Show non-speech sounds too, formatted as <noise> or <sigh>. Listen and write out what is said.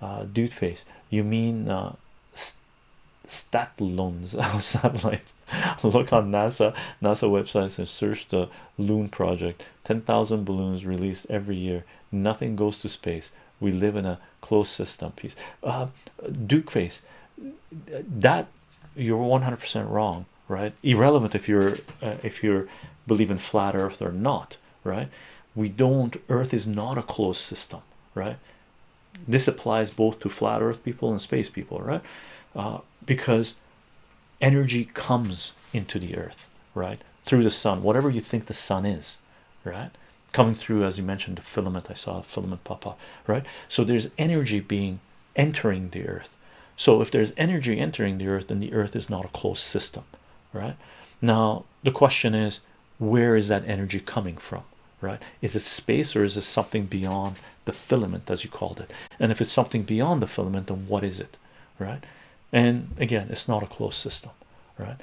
uh, dude face you mean uh, Statlones <laughs> satellites. <laughs> Look on NASA NASA websites and search the Loon project. 10,000 balloons released every year. Nothing goes to space. We live in a closed system. Piece. Uh, Duke face. That you're 100% wrong, right? Irrelevant if you're uh, if you're believe in flat Earth or not, right? We don't. Earth is not a closed system, right? This applies both to flat earth people and space people right? Uh, because energy comes into the earth right? Through the sun whatever you think the sun is right? Coming through as you mentioned the filament i saw filament pop up right? So there's energy being entering the earth. So if there's energy entering the earth then the earth is not a closed system right? Now the question is where is that energy coming from right? Is it space or is it something beyond the filament as you called it? And if it's something beyond the filament then what is it right? And again it's not a closed system right